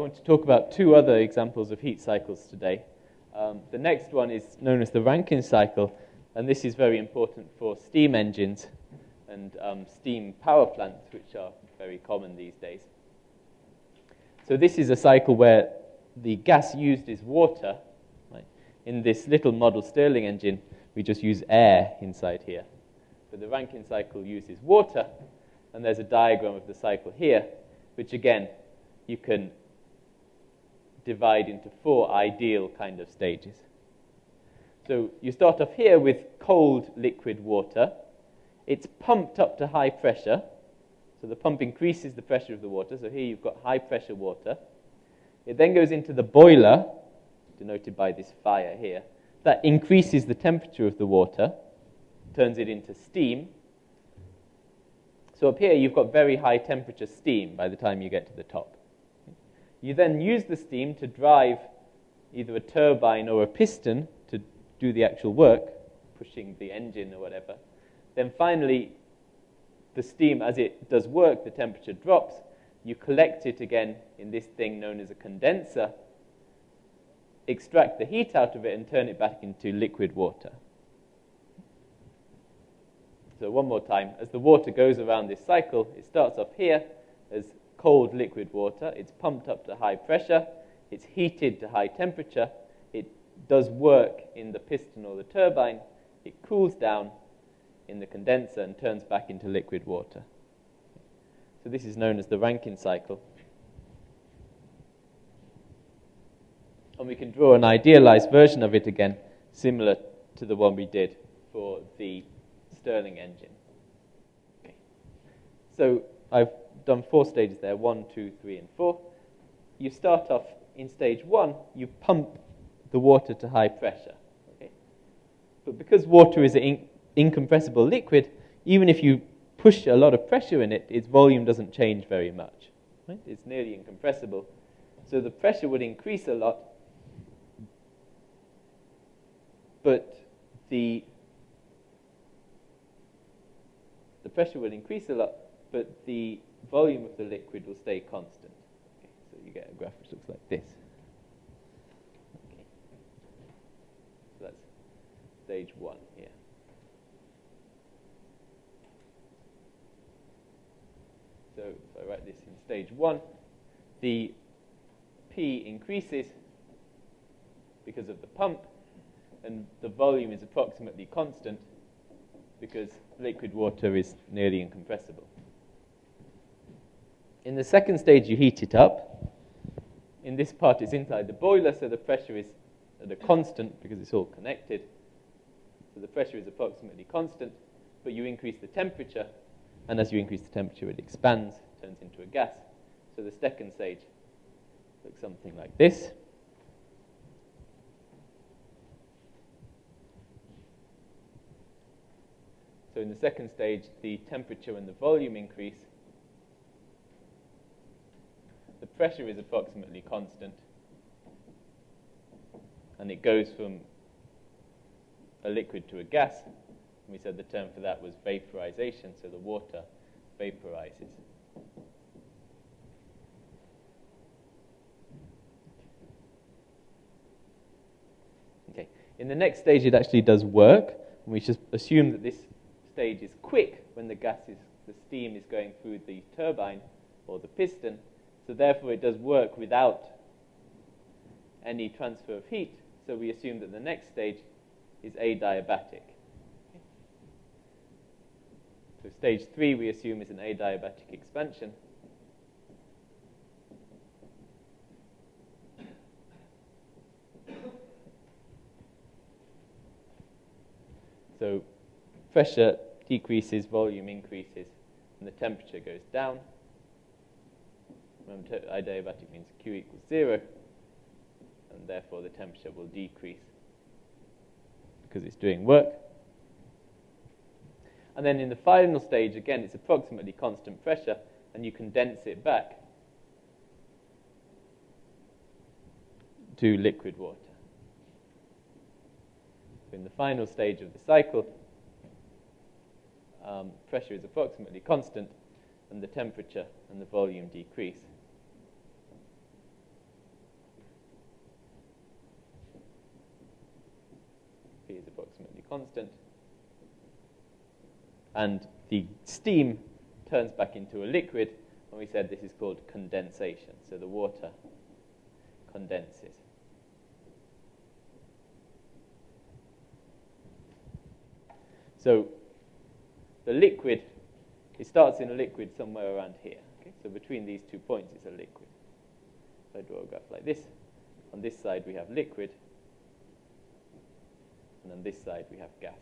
want to talk about two other examples of heat cycles today. Um, the next one is known as the Rankine cycle, and this is very important for steam engines and um, steam power plants, which are very common these days. So this is a cycle where the gas used is water. Right? In this little model Stirling engine, we just use air inside here. But the Rankine cycle uses water, and there's a diagram of the cycle here, which again, you can divide into four ideal kind of stages. So you start off here with cold liquid water. It's pumped up to high pressure. So the pump increases the pressure of the water. So here you've got high pressure water. It then goes into the boiler, denoted by this fire here. That increases the temperature of the water, turns it into steam. So up here you've got very high temperature steam by the time you get to the top. You then use the steam to drive either a turbine or a piston to do the actual work, pushing the engine or whatever. Then finally, the steam, as it does work, the temperature drops. You collect it again in this thing known as a condenser, extract the heat out of it, and turn it back into liquid water. So, one more time. As the water goes around this cycle, it starts off here as cold liquid water. It's pumped up to high pressure. It's heated to high temperature. It does work in the piston or the turbine. It cools down in the condenser and turns back into liquid water. So this is known as the Rankine cycle. And we can draw an idealized version of it again, similar to the one we did for the Stirling engine. Okay. So I've done four stages there one, two, three, and four. You start off in stage one, you pump the water to high pressure. Okay? But because water is an in- incompressible liquid, even if you push a lot of pressure in it, its volume doesn't change very much. Right? It's nearly incompressible. So the pressure would increase a lot, but the the pressure would increase a lot, but the volume of the liquid will stay constant. Okay, so you get a graph which looks like this. Okay. So that's stage one here. So if I write this in stage one, the P increases because of the pump, and the volume is approximately constant because liquid water is nearly incompressible. In the second stage, you heat it up. In this part, it's inside the boiler, so the pressure is at a constant because it's all connected. So the pressure is approximately constant, but you increase the temperature, and as you increase the temperature, it expands, turns into a gas. So the second stage looks something like this. So in the second stage, the temperature and the volume increase, the pressure is approximately constant. And it goes from a liquid to a gas. We said the term for that was vaporization, so the water vaporizes. Okay. In the next stage, it actually does work. We should assume that this stage is quick when the gas is, the steam is going through the turbine or the piston. So therefore, it does work without any transfer of heat. So we assume that the next stage is adiabatic. So stage three, we assume, is an adiabatic expansion. So pressure decreases, volume increases, and the temperature goes down. Remember, adiabatic means Q equals zero, and therefore the temperature will decrease because it's doing work. And then in the final stage, again, it's approximately constant pressure, and you condense it back to liquid water. In the final stage of the cycle, um, pressure is approximately constant, and the temperature and the volume decrease. Constant. And the steam turns back into a liquid, and we said this is called condensation. So the water condenses. So the liquid, it starts in a liquid somewhere around here. Okay? So between these two points, it's a liquid. So I draw a graph like this. On this side, we have liquid. And on this side, we have gas.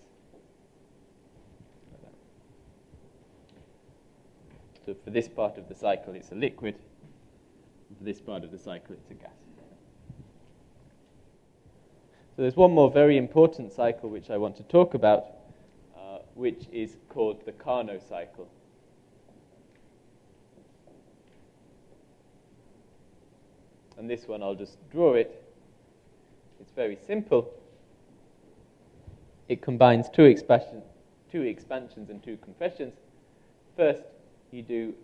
So for this part of the cycle, it's a liquid. For this part of the cycle, it's a gas. So there's one more very important cycle which I want to talk about, uh, which is called the Carnot cycle. And this one, I'll just draw it. It's very simple. It combines two, two expansions and two compressions. First, you do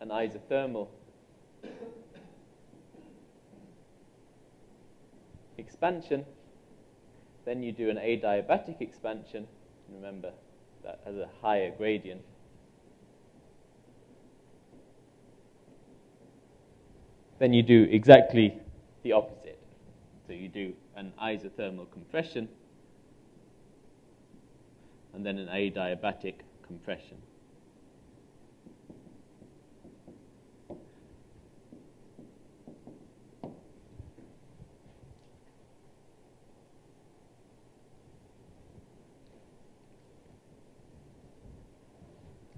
an isothermal expansion. Then you do an adiabatic expansion. Remember, that has a higher gradient. then you do exactly the opposite. So you do an isothermal compression and then an adiabatic compression.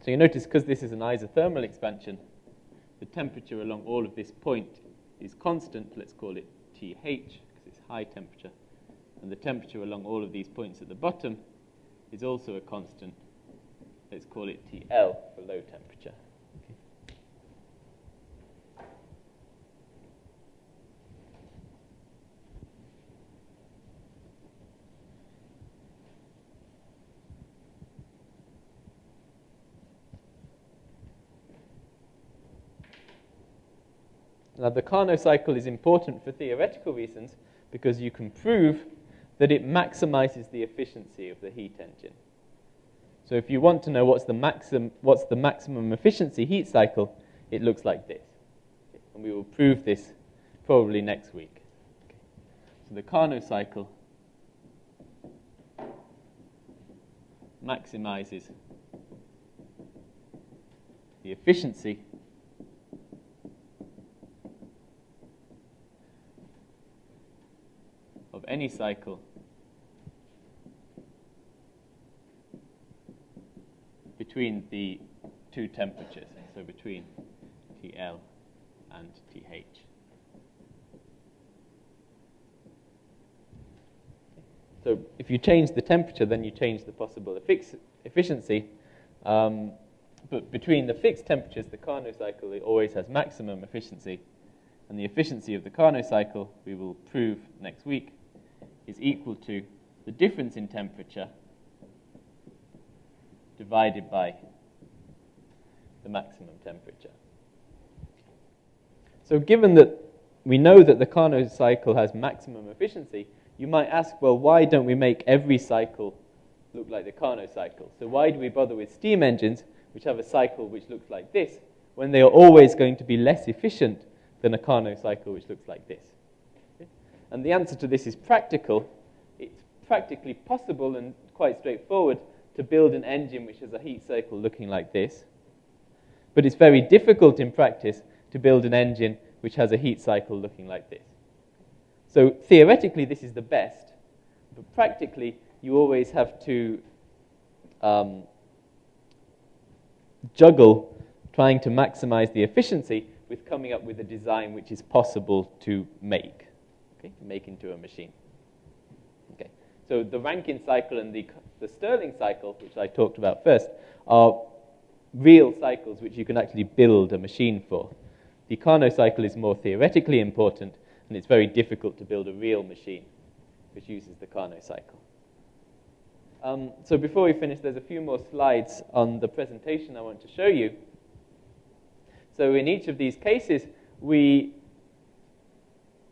So you notice because this is an isothermal expansion, the temperature along all of this point is constant, let's call it TH, because it's high temperature, and the temperature along all of these points at the bottom is also a constant, let's call it TL for low temperature. Now, the Carnot cycle is important for theoretical reasons because you can prove that it maximizes the efficiency of the heat engine. So if you want to know what's the, maxim, what's the maximum efficiency heat cycle, it looks like this. And we will prove this probably next week. So the Carnot cycle maximizes the efficiency any cycle between the two temperatures, so between TL and TH. So if you change the temperature, then you change the possible efficiency. Um, but between the fixed temperatures, the Carnot cycle always has maximum efficiency. And the efficiency of the Carnot cycle, we will prove next week, is equal to the difference in temperature divided by the maximum temperature. So given that we know that the Carnot cycle has maximum efficiency, you might ask, well, why don't we make every cycle look like the Carnot cycle? So why do we bother with steam engines, which have a cycle which looks like this, when they are always going to be less efficient than a Carnot cycle which looks like this? And the answer to this is practical. It's practically possible and quite straightforward to build an engine which has a heat cycle looking like this. But it's very difficult in practice to build an engine which has a heat cycle looking like this. So theoretically, this is the best, but practically, you always have to um, juggle trying to maximize the efficiency with coming up with a design which is possible to make okay, make into a machine. Okay, so the Rankine cycle and the, the Stirling cycle, which I talked about first, are real cycles which you can actually build a machine for. The Carnot cycle is more theoretically important, and it's very difficult to build a real machine which uses the Carnot cycle. Um, so before we finish, there's a few more slides on the presentation I want to show you. So in each of these cases, we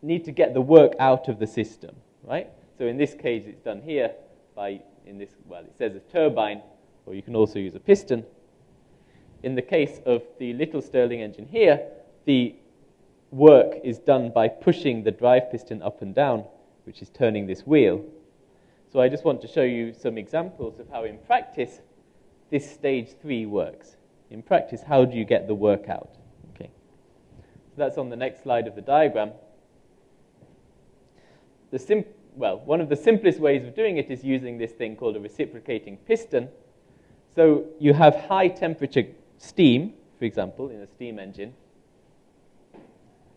need to get the work out of the system, right? So in this case, it's done here by in this, well, it says a turbine, or you can also use a piston. In the case of the little Stirling engine here, the work is done by pushing the drive piston up and down, which is turning this wheel. So I just want to show you some examples of how in practice this stage three works. In practice, how do you get the work out? Okay. So that's on the next slide of the diagram. The sim well, one of the simplest ways of doing it is using this thing called a reciprocating piston. So you have high temperature steam, for example, in a steam engine.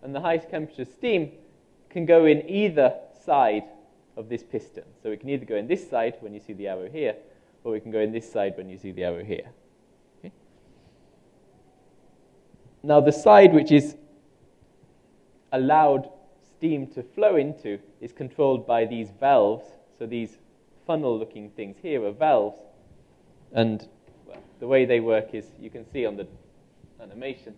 And the high temperature steam can go in either side of this piston. So it can either go in this side when you see the arrow here, or we can go in this side when you see the arrow here. Okay? Now the side which is allowed steam to flow into is controlled by these valves. So these funnel-looking things here are valves. And well, the way they work is you can see on the animation.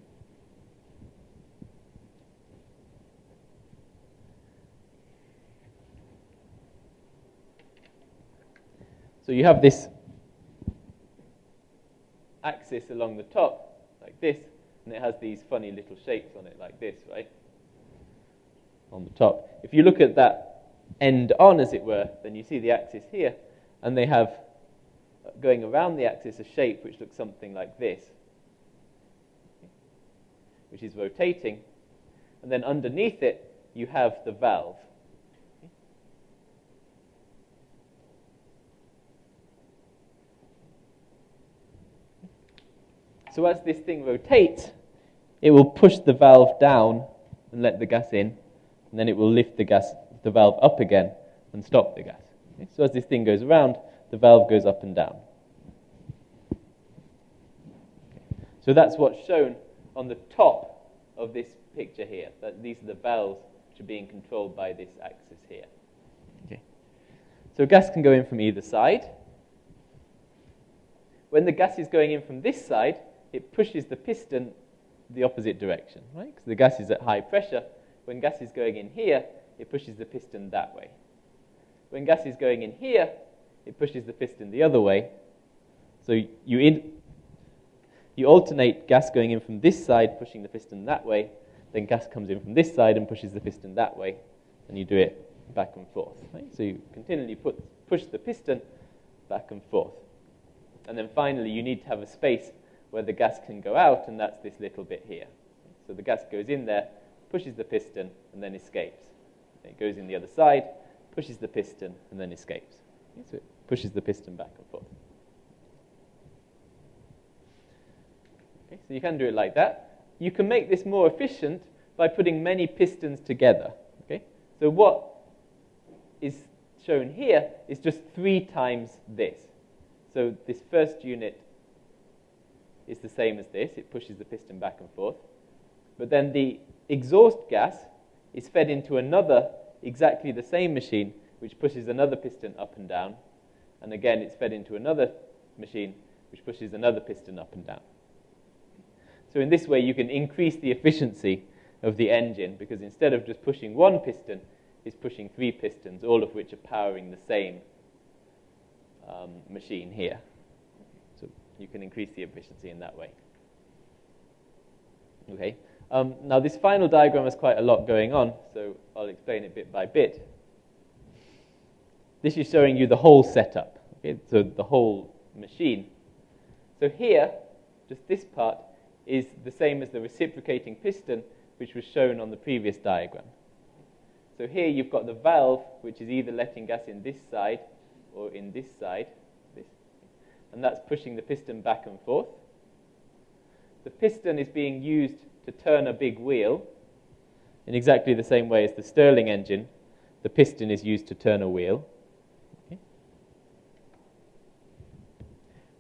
So you have this axis along the top, like this, and it has these funny little shapes on it, like this, right? On the top. If you look at that end on, as it were, then you see the axis here, and they have, going around the axis, a shape which looks something like this, which is rotating. And then underneath it, you have the valve. So as this thing rotates, it will push the valve down and let the gas in, and then it will lift the gas, the valve up again and stop the gas. Okay? So as this thing goes around, the valve goes up and down. Okay. So that's what's shown on the top of this picture here. That these are the valves which are being controlled by this axis here. Okay. So gas can go in from either side. When the gas is going in from this side, it pushes the piston the opposite direction, right? Because the gas is at high pressure. When gas is going in here, it pushes the piston that way. When gas is going in here, it pushes the piston the other way. So you, in, you alternate gas going in from this side, pushing the piston that way, then gas comes in from this side and pushes the piston that way, and you do it back and forth. Right? So you continually put, push the piston back and forth. And then finally, you need to have a space where the gas can go out, and that's this little bit here. So the gas goes in there, pushes the piston, and then escapes. It goes in the other side, pushes the piston, and then escapes. So it pushes the piston back and forth. Okay, so you can do it like that. You can make this more efficient by putting many pistons together. Okay? So what is shown here is just three times this. So this first unit is the same as this. It pushes the piston back and forth. But then the exhaust gas is fed into another, exactly the same machine, which pushes another piston up and down. And again, it's fed into another machine, which pushes another piston up and down. So in this way, you can increase the efficiency of the engine because instead of just pushing one piston, it's pushing three pistons, all of which are powering the same um, machine here So you can increase the efficiency in that way. Okay. Um, now, this final diagram has quite a lot going on, so I'll explain it bit by bit. This is showing you the whole setup, okay? so the whole machine. So here, just this part, is the same as the reciprocating piston, which was shown on the previous diagram. So here you've got the valve, which is either letting gas in this side or in this side and that's pushing the piston back and forth. The piston is being used to turn a big wheel in exactly the same way as the Stirling engine. The piston is used to turn a wheel. Okay.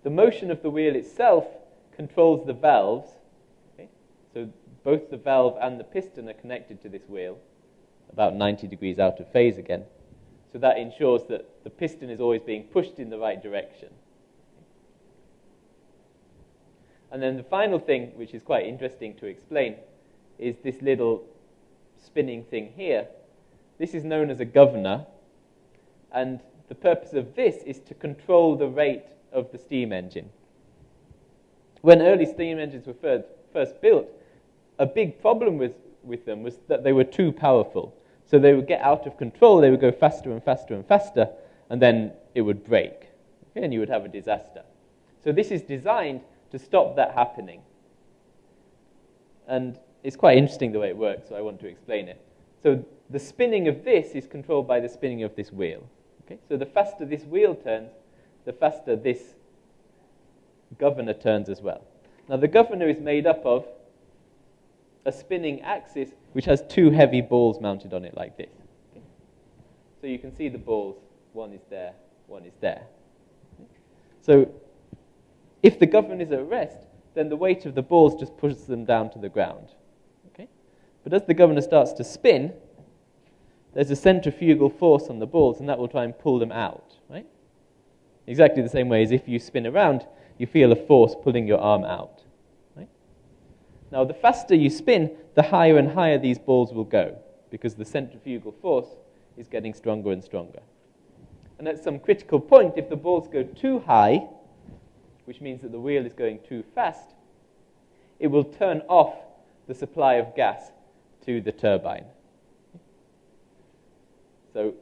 The motion of the wheel itself controls the valves. Okay. So both the valve and the piston are connected to this wheel, about 90 degrees out of phase again. So that ensures that the piston is always being pushed in the right direction. And then the final thing, which is quite interesting to explain, is this little spinning thing here. This is known as a governor, and the purpose of this is to control the rate of the steam engine. When early steam engines were first, first built, a big problem with, with them was that they were too powerful. So they would get out of control, they would go faster and faster and faster, and then it would break. Okay, and you would have a disaster. So this is designed to stop that happening. And it's quite interesting the way it works, so I want to explain it. So the spinning of this is controlled by the spinning of this wheel. Okay? So the faster this wheel turns, the faster this governor turns as well. Now the governor is made up of a spinning axis which has two heavy balls mounted on it like this. So you can see the balls, one is there, one is there. So if the governor is at rest, then the weight of the balls just pushes them down to the ground. Okay? But as the governor starts to spin, there's a centrifugal force on the balls, and that will try and pull them out, right? Exactly the same way as if you spin around, you feel a force pulling your arm out. Right? Now, the faster you spin, the higher and higher these balls will go, because the centrifugal force is getting stronger and stronger. And at some critical point, if the balls go too high, which means that the wheel is going too fast, it will turn off the supply of gas to the turbine. So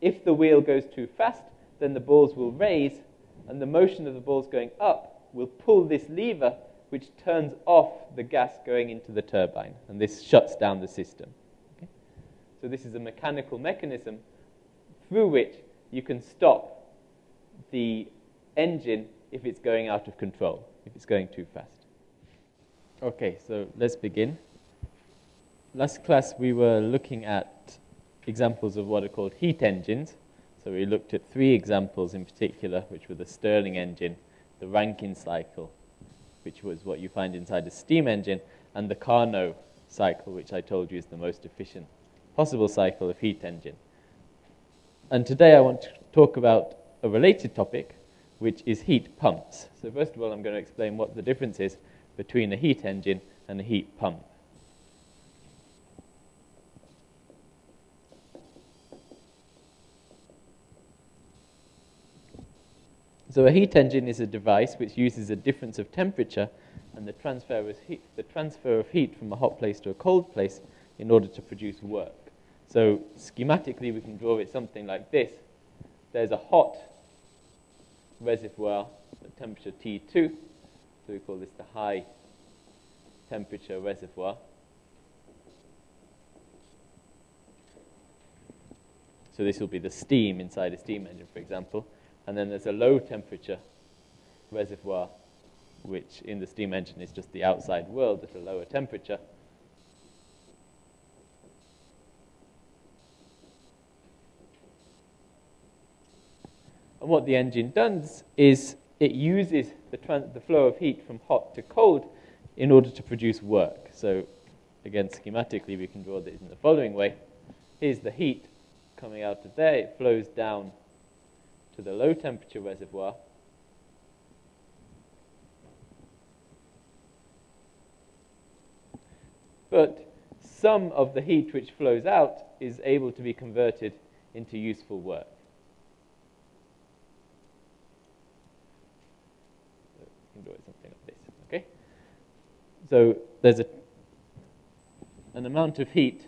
if the wheel goes too fast, then the balls will raise, and the motion of the balls going up will pull this lever, which turns off the gas going into the turbine, and this shuts down the system. Okay? So this is a mechanical mechanism through which you can stop the engine if it's going out of control, if it's going too fast. Okay, so let's begin. Last class we were looking at examples of what are called heat engines. So we looked at three examples in particular, which were the Stirling engine, the Rankine cycle, which was what you find inside a steam engine, and the Carnot cycle, which I told you is the most efficient possible cycle of heat engine. And today I want to talk about a related topic, which is heat pumps. So first of all, I'm going to explain what the difference is between a heat engine and a heat pump. So a heat engine is a device which uses a difference of temperature and the transfer, of heat, the transfer of heat from a hot place to a cold place in order to produce work. So schematically, we can draw it something like this. There's a hot reservoir at temperature T2, so we call this the high temperature reservoir. So this will be the steam inside a steam engine, for example. And then there's a low temperature reservoir, which in the steam engine is just the outside world at a lower temperature. And what the engine does is it uses the, the flow of heat from hot to cold in order to produce work. So again, schematically, we can draw this in the following way. Here's the heat coming out of there. It flows down to the low temperature reservoir. But some of the heat which flows out is able to be converted into useful work. So you can draw it something like this, okay? So there's a, an amount of heat,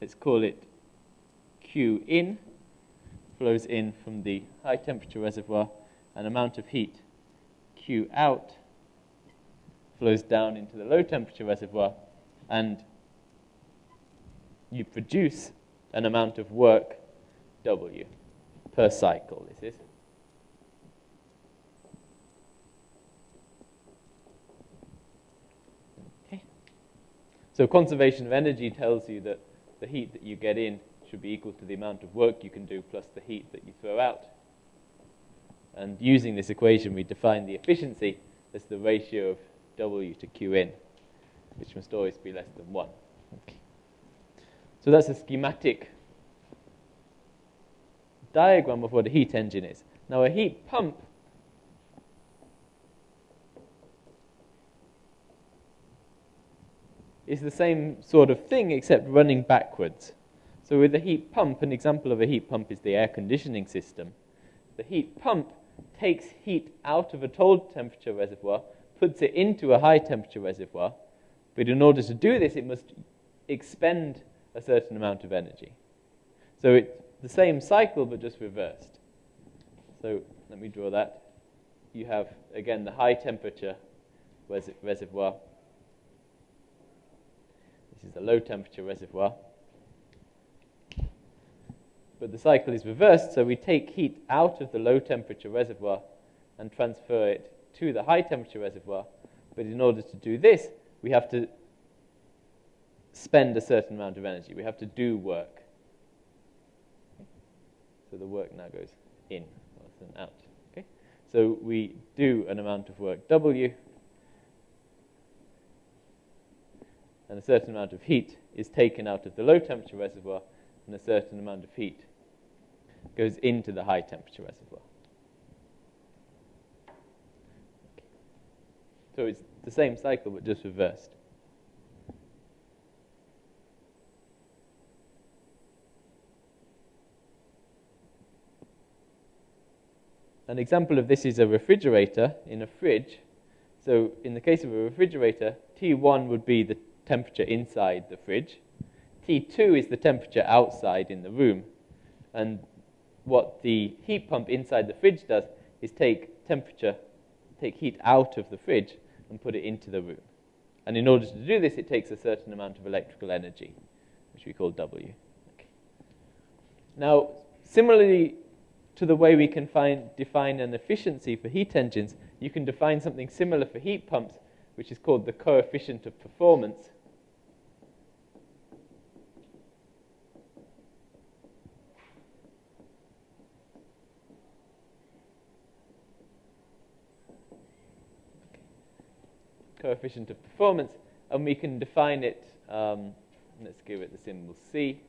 let's call it Q in, flows in from the high temperature reservoir, an amount of heat Q out flows down into the low temperature reservoir, and you produce an amount of work W per cycle, this is. Okay. So conservation of energy tells you that the heat that you get in should be equal to the amount of work you can do plus the heat that you throw out. And using this equation, we define the efficiency as the ratio of W to Qn, which must always be less than 1. Okay. So that's a schematic diagram of what a heat engine is. Now, a heat pump is the same sort of thing except running backwards. So with a heat pump, an example of a heat pump is the air conditioning system. The heat pump takes heat out of a cold temperature reservoir, puts it into a high temperature reservoir, but in order to do this, it must expend a certain amount of energy. So it's the same cycle, but just reversed. So let me draw that. You have, again, the high temperature res reservoir. Is a low temperature reservoir. But the cycle is reversed, so we take heat out of the low temperature reservoir and transfer it to the high temperature reservoir. But in order to do this, we have to spend a certain amount of energy. We have to do work. So the work now goes in rather than out. Okay? So we do an amount of work W, and a certain amount of heat is taken out of the low temperature reservoir, and a certain amount of heat goes into the high temperature reservoir. So it's the same cycle, but just reversed. An example of this is a refrigerator in a fridge. So in the case of a refrigerator, T1 would be the temperature inside the fridge. T2 is the temperature outside in the room. And what the heat pump inside the fridge does is take temperature, take heat out of the fridge and put it into the room. And in order to do this, it takes a certain amount of electrical energy, which we call W. Okay. Now, similarly to the way we can find, define an efficiency for heat engines, you can define something similar for heat pumps, which is called the coefficient of performance. Coefficient of performance, and we can define it, um, let's give it the symbol C.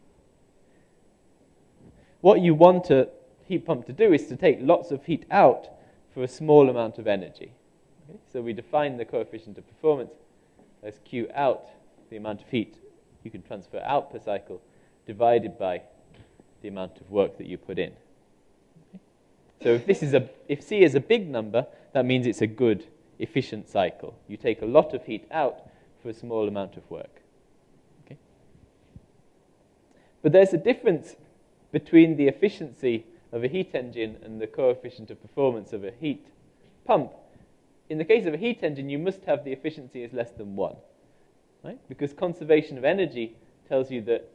What you want a heat pump to do is to take lots of heat out for a small amount of energy. Okay? So we define the coefficient of performance as Q out, the amount of heat you can transfer out per cycle, divided by the amount of work that you put in. So if this is a, if C is a big number, that means it's a good efficient cycle. You take a lot of heat out for a small amount of work. Okay? But there's a difference between the efficiency of a heat engine and the coefficient of performance of a heat pump. In the case of a heat engine, you must have the efficiency is less than 1. Right? Because conservation of energy tells you that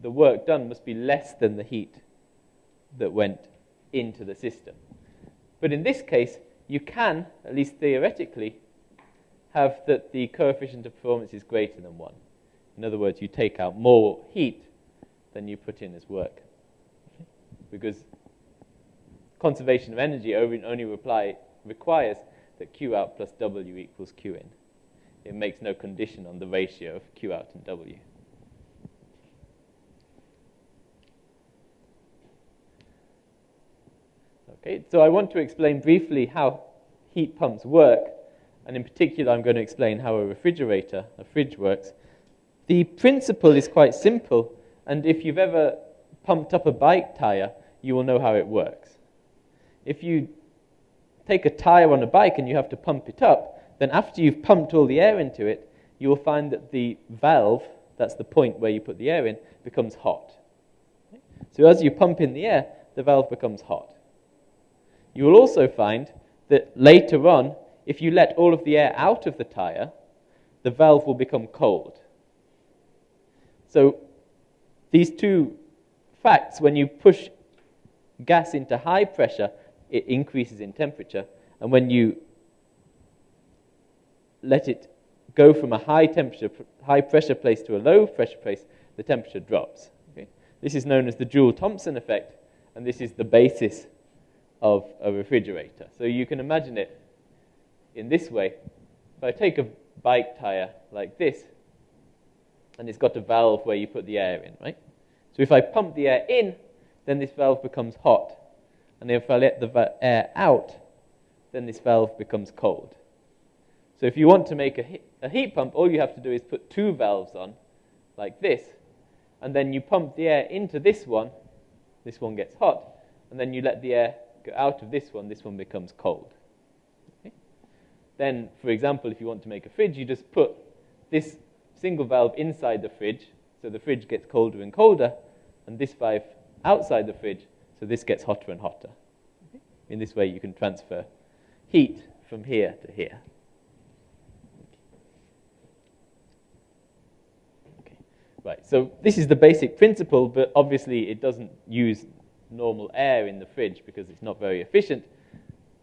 the work done must be less than the heat that went into the system. But in this case, you can, at least theoretically, have that the coefficient of performance is greater than 1. In other words, you take out more heat than you put in as work. Because conservation of energy only reply, requires that Q out plus W equals Q in. It makes no condition on the ratio of Q out and W. Okay, so I want to explain briefly how heat pumps work, and in particular I'm going to explain how a refrigerator, a fridge works. The principle is quite simple, and if you've ever pumped up a bike tire, you will know how it works. If you take a tire on a bike and you have to pump it up, then after you've pumped all the air into it, you will find that the valve, that's the point where you put the air in, becomes hot. So as you pump in the air, the valve becomes hot. You will also find that later on, if you let all of the air out of the tire, the valve will become cold. So these two facts, when you push gas into high pressure, it increases in temperature. And when you let it go from a high temperature, high pressure place to a low pressure place, the temperature drops. Okay? This is known as the Joule-Thomson effect, and this is the basis of a refrigerator. So you can imagine it in this way. If I take a bike tire like this, and it's got a valve where you put the air in, right? So if I pump the air in, then this valve becomes hot. And if I let the air out, then this valve becomes cold. So if you want to make a, a heat pump, all you have to do is put two valves on, like this, and then you pump the air into this one, this one gets hot, and then you let the air go out of this one, this one becomes cold. Okay? Then, for example, if you want to make a fridge, you just put this single valve inside the fridge, so the fridge gets colder and colder, and this valve outside the fridge, so this gets hotter and hotter. Okay? In this way, you can transfer heat from here to here. Right, so this is the basic principle, but obviously it doesn't use normal air in the fridge because it's not very efficient.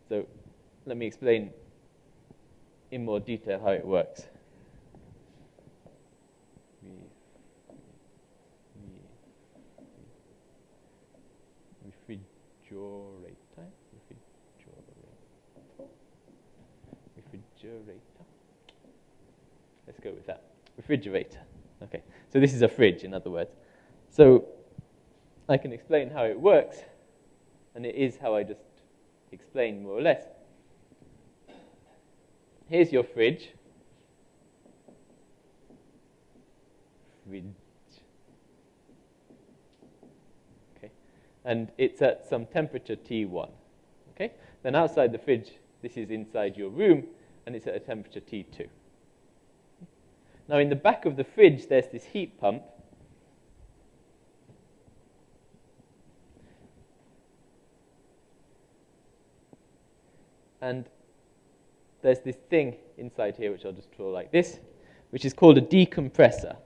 So let me explain in more detail how it works. Refrigerator. Refrigerator. Let's go with that. Refrigerator. Okay. So this is a fridge, in other words. So I can explain how it works, and it is how I just explained more or less. Here's your fridge. Fridge. Okay. And it's at some temperature T1. Okay? Then outside the fridge, this is inside your room, and it's at a temperature T2. Now, in the back of the fridge, there's this heat pump And there's this thing inside here, which I'll just draw like this, which is called a decompressor.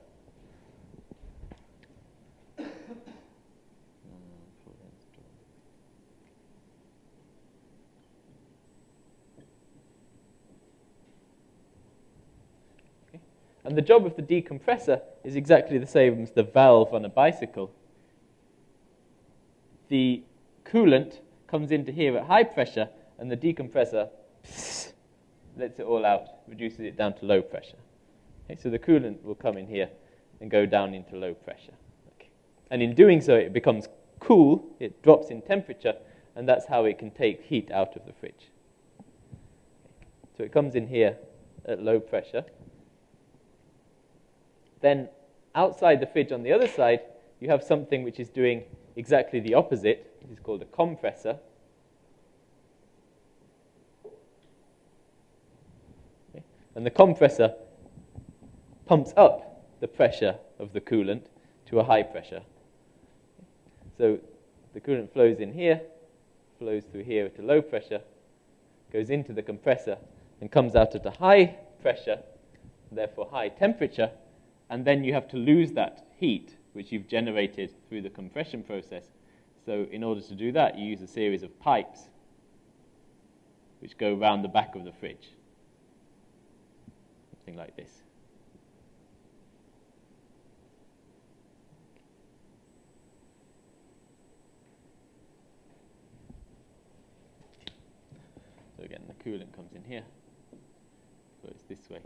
And the job of the decompressor is exactly the same as the valve on a bicycle. The coolant comes into here at high pressure and the decompressor pss, lets it all out, reduces it down to low pressure. Okay, so the coolant will come in here and go down into low pressure. Okay. And in doing so, it becomes cool, it drops in temperature, and that's how it can take heat out of the fridge. So it comes in here at low pressure. Then outside the fridge on the other side, you have something which is doing exactly the opposite. It is called a compressor. And the compressor pumps up the pressure of the coolant to a high pressure. So the coolant flows in here, flows through here at a low pressure, goes into the compressor, and comes out at a high pressure, therefore high temperature, and then you have to lose that heat which you've generated through the compression process. So in order to do that, you use a series of pipes which go around the back of the fridge something like this. So again, the coolant comes in here, flows this way.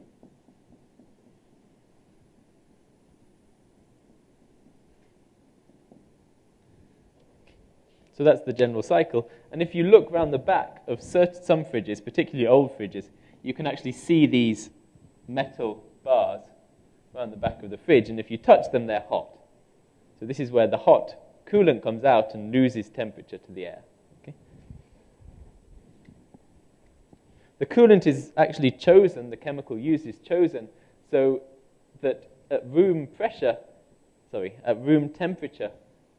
So that's the general cycle. And if you look around the back of certain, some fridges, particularly old fridges, you can actually see these metal bars around the back of the fridge, and if you touch them, they're hot. So this is where the hot coolant comes out and loses temperature to the air. Okay? The coolant is actually chosen, the chemical used is chosen so that at room pressure, sorry, at room temperature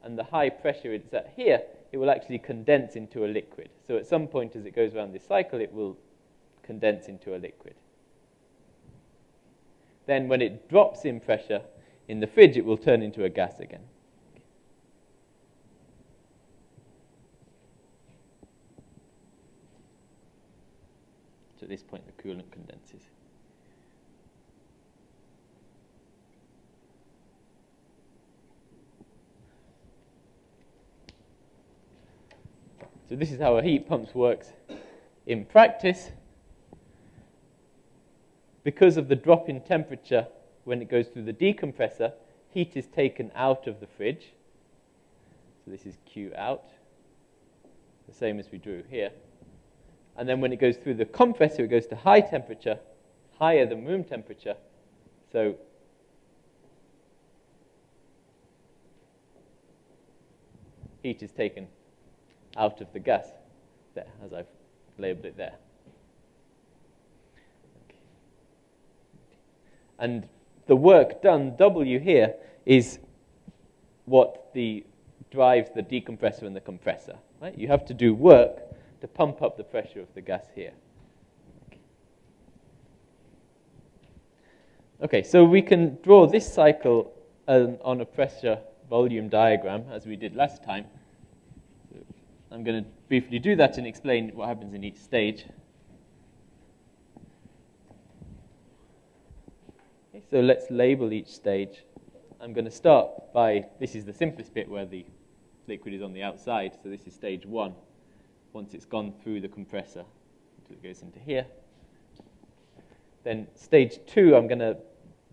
and the high pressure it's at here, it will actually condense into a liquid. So at some point as it goes around this cycle, it will condense into a liquid. Then when it drops in pressure in the fridge, it will turn into a gas again. So at this point, the coolant condenses. So this is how a heat pump works in practice because of the drop in temperature when it goes through the decompressor, heat is taken out of the fridge. So this is Q out, the same as we drew here. And then when it goes through the compressor, it goes to high temperature, higher than room temperature. So heat is taken out of the gas, there, as I've labeled it there. And the work done, W here, is what the drives the decompressor and the compressor. Right? You have to do work to pump up the pressure of the gas here. Okay, so we can draw this cycle um, on a pressure volume diagram as we did last time. I'm going to briefly do that and explain what happens in each stage. So let's label each stage. I'm going to start by, this is the simplest bit where the liquid is on the outside, so this is stage one. Once it's gone through the compressor, it goes into here. Then stage two, I'm going to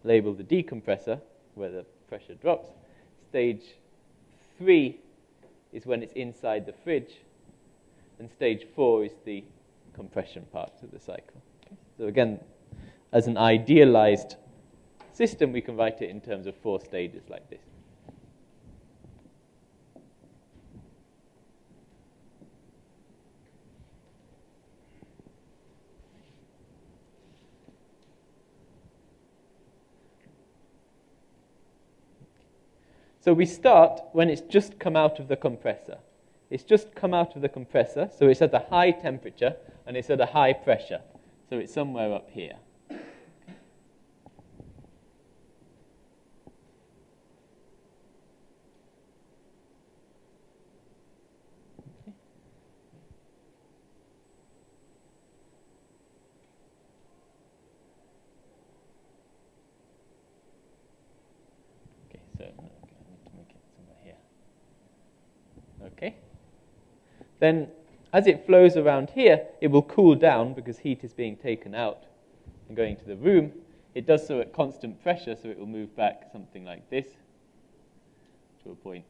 label the decompressor, where the pressure drops. Stage three is when it's inside the fridge, and stage four is the compression part of the cycle. So again, as an idealized system, we can write it in terms of four stages like this. So we start when it's just come out of the compressor. It's just come out of the compressor, so it's at a high temperature and it's at a high pressure. So it's somewhere up here. Then as it flows around here, it will cool down because heat is being taken out and going to the room. It does so at constant pressure, so it will move back something like this to a point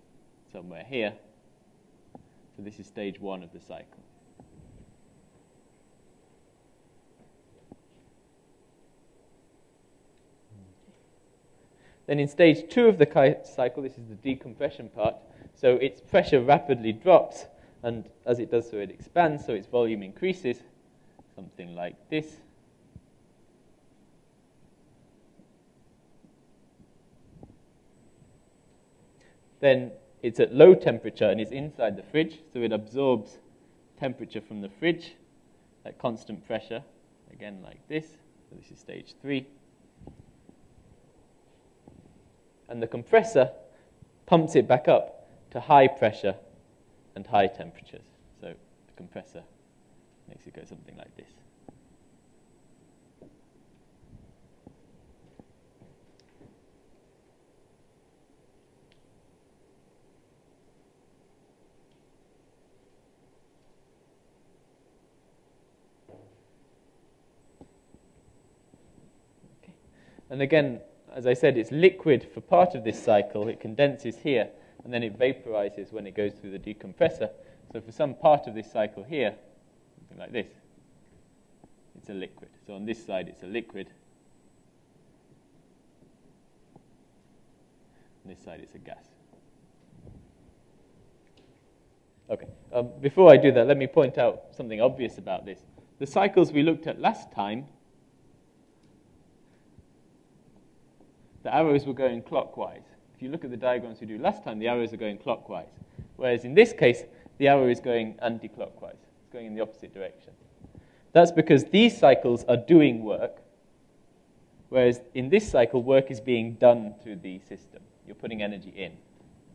somewhere here. So this is stage one of the cycle. Then in stage two of the cycle, this is the decompression part, so its pressure rapidly drops and as it does so, it expands, so its volume increases, something like this. Then it's at low temperature and it's inside the fridge, so it absorbs temperature from the fridge at constant pressure, again like this. So this is stage three. And the compressor pumps it back up to high pressure and high temperatures. So the compressor makes it go something like this. And again, as I said, it's liquid for part of this cycle. It condenses here and then it vaporizes when it goes through the decompressor. So for some part of this cycle here, something like this, it's a liquid. So on this side, it's a liquid. On this side, it's a gas. Okay, um, before I do that, let me point out something obvious about this. The cycles we looked at last time, the arrows were going clockwise. You look at the diagrams we do last time, the arrows are going clockwise. Whereas in this case, the arrow is going anti-clockwise. It's going in the opposite direction. That's because these cycles are doing work, whereas in this cycle, work is being done to the system. You're putting energy in.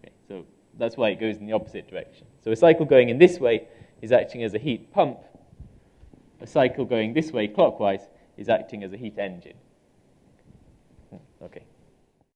Okay, so that's why it goes in the opposite direction. So a cycle going in this way is acting as a heat pump. A cycle going this way clockwise is acting as a heat engine. Hmm, okay.